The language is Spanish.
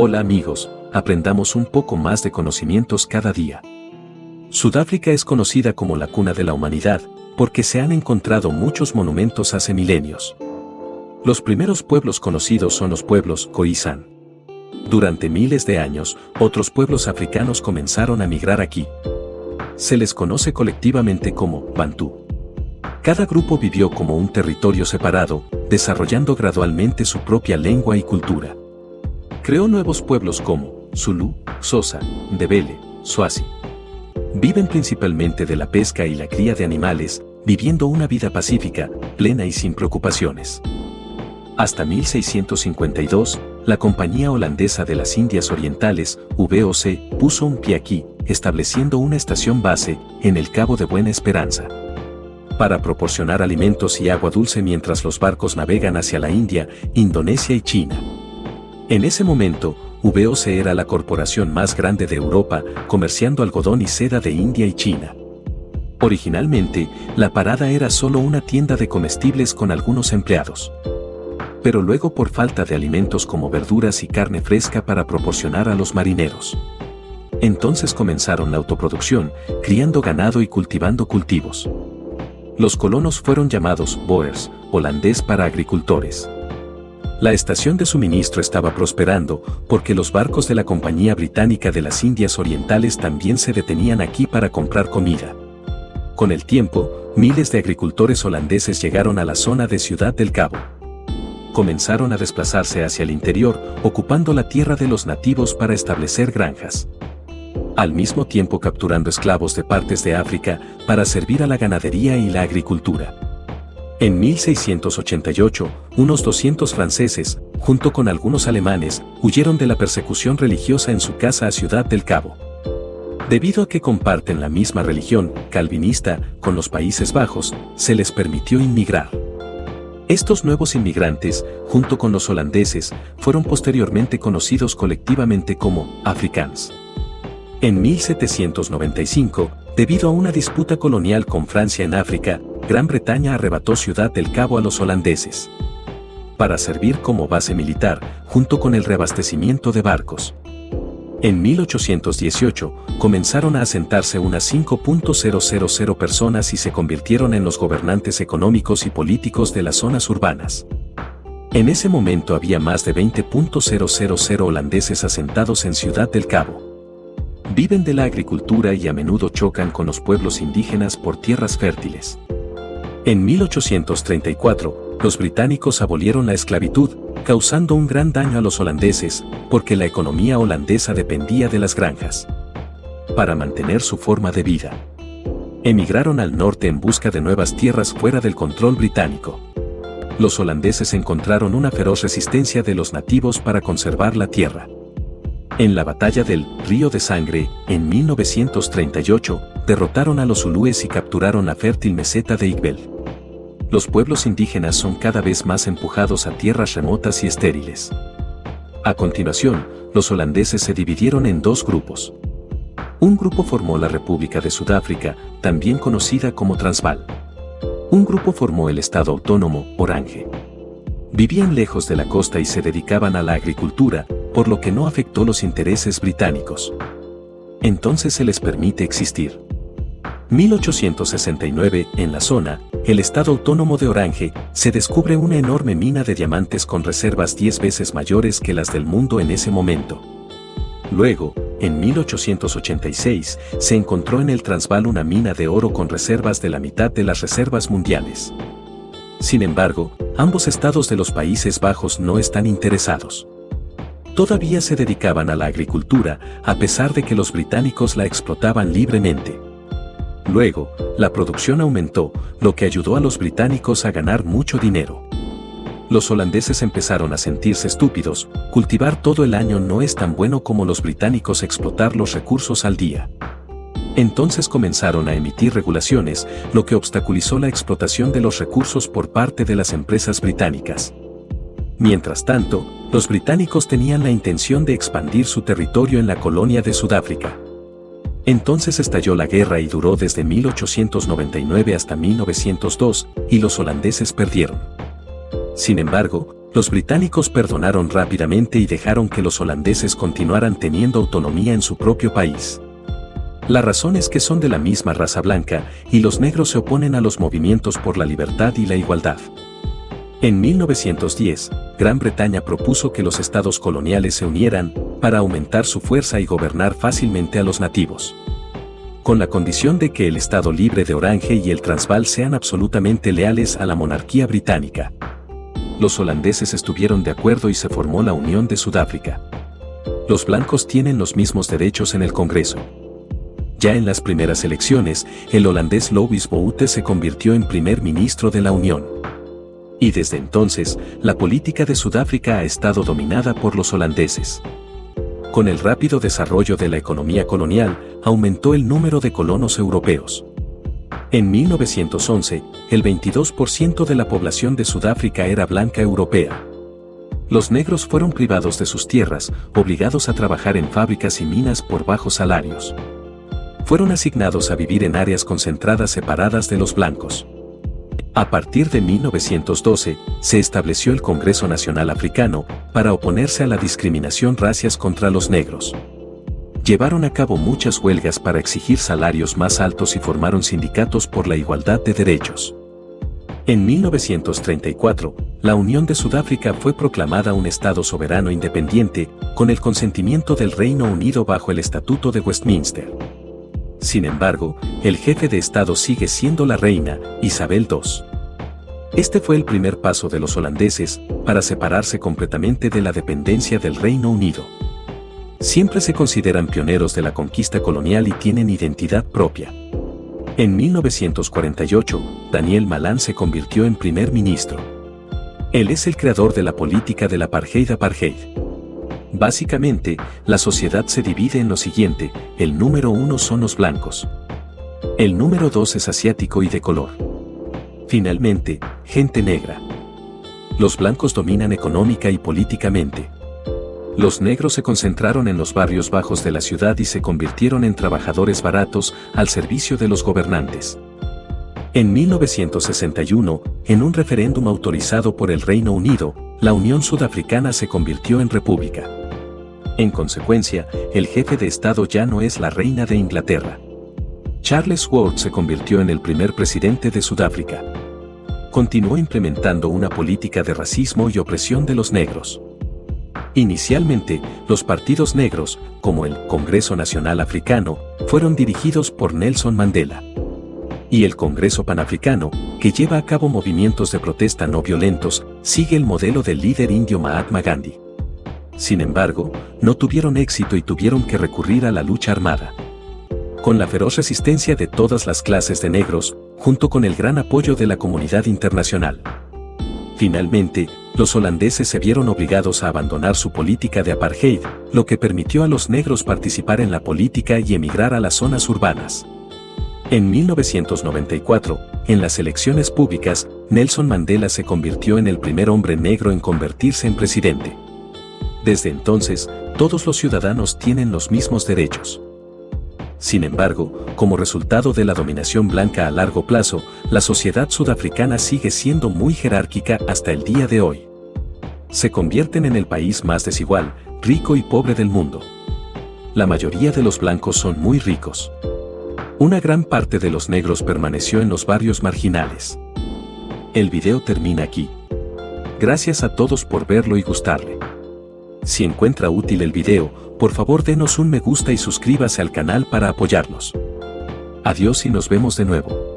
Hola amigos, aprendamos un poco más de conocimientos cada día. Sudáfrica es conocida como la cuna de la humanidad, porque se han encontrado muchos monumentos hace milenios. Los primeros pueblos conocidos son los pueblos Khoisan. Durante miles de años, otros pueblos africanos comenzaron a migrar aquí. Se les conoce colectivamente como Bantú. Cada grupo vivió como un territorio separado, desarrollando gradualmente su propia lengua y cultura. Creó nuevos pueblos como Zulu, Sosa, Ndebele, Swazi. Viven principalmente de la pesca y la cría de animales, viviendo una vida pacífica, plena y sin preocupaciones. Hasta 1652, la Compañía Holandesa de las Indias Orientales, VOC, puso un pie aquí, estableciendo una estación base en el Cabo de Buena Esperanza. Para proporcionar alimentos y agua dulce mientras los barcos navegan hacia la India, Indonesia y China. En ese momento, VOC era la corporación más grande de Europa, comerciando algodón y seda de India y China. Originalmente, la parada era solo una tienda de comestibles con algunos empleados. Pero luego por falta de alimentos como verduras y carne fresca para proporcionar a los marineros. Entonces comenzaron la autoproducción, criando ganado y cultivando cultivos. Los colonos fueron llamados boers, holandés para agricultores. La estación de suministro estaba prosperando porque los barcos de la Compañía Británica de las Indias Orientales también se detenían aquí para comprar comida. Con el tiempo, miles de agricultores holandeses llegaron a la zona de Ciudad del Cabo. Comenzaron a desplazarse hacia el interior, ocupando la tierra de los nativos para establecer granjas. Al mismo tiempo capturando esclavos de partes de África para servir a la ganadería y la agricultura. En 1688, unos 200 franceses, junto con algunos alemanes, huyeron de la persecución religiosa en su casa a Ciudad del Cabo. Debido a que comparten la misma religión, calvinista, con los Países Bajos, se les permitió inmigrar. Estos nuevos inmigrantes, junto con los holandeses, fueron posteriormente conocidos colectivamente como africans. En 1795, debido a una disputa colonial con Francia en África, Gran Bretaña arrebató Ciudad del Cabo a los holandeses para servir como base militar, junto con el reabastecimiento de barcos. En 1818, comenzaron a asentarse unas 5.000 personas y se convirtieron en los gobernantes económicos y políticos de las zonas urbanas. En ese momento había más de 20.000 holandeses asentados en Ciudad del Cabo. Viven de la agricultura y a menudo chocan con los pueblos indígenas por tierras fértiles. En 1834, los británicos abolieron la esclavitud, causando un gran daño a los holandeses, porque la economía holandesa dependía de las granjas. Para mantener su forma de vida. Emigraron al norte en busca de nuevas tierras fuera del control británico. Los holandeses encontraron una feroz resistencia de los nativos para conservar la tierra. En la batalla del Río de Sangre, en 1938, derrotaron a los zulúes y capturaron la fértil meseta de Igbel los pueblos indígenas son cada vez más empujados a tierras remotas y estériles. A continuación, los holandeses se dividieron en dos grupos. Un grupo formó la República de Sudáfrica, también conocida como Transvaal. Un grupo formó el Estado Autónomo, Orange. Vivían lejos de la costa y se dedicaban a la agricultura, por lo que no afectó los intereses británicos. Entonces se les permite existir. 1869, en la zona, el Estado Autónomo de Orange, se descubre una enorme mina de diamantes con reservas 10 veces mayores que las del mundo en ese momento. Luego, en 1886, se encontró en el Transvaal una mina de oro con reservas de la mitad de las reservas mundiales. Sin embargo, ambos estados de los Países Bajos no están interesados. Todavía se dedicaban a la agricultura, a pesar de que los británicos la explotaban libremente. Luego, la producción aumentó, lo que ayudó a los británicos a ganar mucho dinero. Los holandeses empezaron a sentirse estúpidos, cultivar todo el año no es tan bueno como los británicos explotar los recursos al día. Entonces comenzaron a emitir regulaciones, lo que obstaculizó la explotación de los recursos por parte de las empresas británicas. Mientras tanto, los británicos tenían la intención de expandir su territorio en la colonia de Sudáfrica. Entonces estalló la guerra y duró desde 1899 hasta 1902, y los holandeses perdieron. Sin embargo, Los británicos perdonaron rápidamente y dejaron que los holandeses continuaran teniendo autonomía en su propio país. La razón es que son de la misma raza blanca y los negros se oponen a los movimientos por la libertad y la igualdad. En 1910, Gran Bretaña propuso que los estados coloniales se unieran para aumentar su fuerza y gobernar fácilmente a los nativos. Con la condición de que el Estado libre de Orange y el Transvaal sean absolutamente leales a la monarquía británica. Los holandeses estuvieron de acuerdo y se formó la Unión de Sudáfrica. Los blancos tienen los mismos derechos en el Congreso. Ya en las primeras elecciones, el holandés Louis Boute se convirtió en primer ministro de la Unión. Y desde entonces, la política de Sudáfrica ha estado dominada por los holandeses. Con el rápido desarrollo de la economía colonial, aumentó el número de colonos europeos. En 1911, el 22% de la población de Sudáfrica era blanca europea. Los negros fueron privados de sus tierras, obligados a trabajar en fábricas y minas por bajos salarios. Fueron asignados a vivir en áreas concentradas separadas de los blancos. A partir de 1912, se estableció el Congreso Nacional Africano para oponerse a la discriminación racias contra los negros. Llevaron a cabo muchas huelgas para exigir salarios más altos y formaron sindicatos por la igualdad de derechos. En 1934, la Unión de Sudáfrica fue proclamada un Estado soberano independiente, con el consentimiento del Reino Unido bajo el Estatuto de Westminster. Sin embargo, el jefe de Estado sigue siendo la reina, Isabel II. Este fue el primer paso de los holandeses para separarse completamente de la dependencia del Reino Unido. Siempre se consideran pioneros de la conquista colonial y tienen identidad propia. En 1948, Daniel Malan se convirtió en primer ministro. Él es el creador de la política del apartheid-apartheid. Básicamente, la sociedad se divide en lo siguiente, el número uno son los blancos. El número dos es asiático y de color. Finalmente, gente negra. Los blancos dominan económica y políticamente. Los negros se concentraron en los barrios bajos de la ciudad y se convirtieron en trabajadores baratos al servicio de los gobernantes. En 1961, en un referéndum autorizado por el Reino Unido, la Unión Sudafricana se convirtió en república. En consecuencia, el jefe de Estado ya no es la reina de Inglaterra. Charles Ward se convirtió en el primer presidente de Sudáfrica. Continuó implementando una política de racismo y opresión de los negros. Inicialmente, los partidos negros, como el Congreso Nacional Africano, fueron dirigidos por Nelson Mandela. Y el Congreso Panafricano, que lleva a cabo movimientos de protesta no violentos, sigue el modelo del líder indio Mahatma Gandhi. Sin embargo, no tuvieron éxito y tuvieron que recurrir a la lucha armada con la feroz resistencia de todas las clases de negros, junto con el gran apoyo de la comunidad internacional. Finalmente, los holandeses se vieron obligados a abandonar su política de apartheid, lo que permitió a los negros participar en la política y emigrar a las zonas urbanas. En 1994, en las elecciones públicas, Nelson Mandela se convirtió en el primer hombre negro en convertirse en presidente. Desde entonces, todos los ciudadanos tienen los mismos derechos. Sin embargo, como resultado de la dominación blanca a largo plazo, la sociedad sudafricana sigue siendo muy jerárquica hasta el día de hoy. Se convierten en el país más desigual, rico y pobre del mundo. La mayoría de los blancos son muy ricos. Una gran parte de los negros permaneció en los barrios marginales. El video termina aquí. Gracias a todos por verlo y gustarle. Si encuentra útil el video, por favor denos un me gusta y suscríbase al canal para apoyarnos. Adiós y nos vemos de nuevo.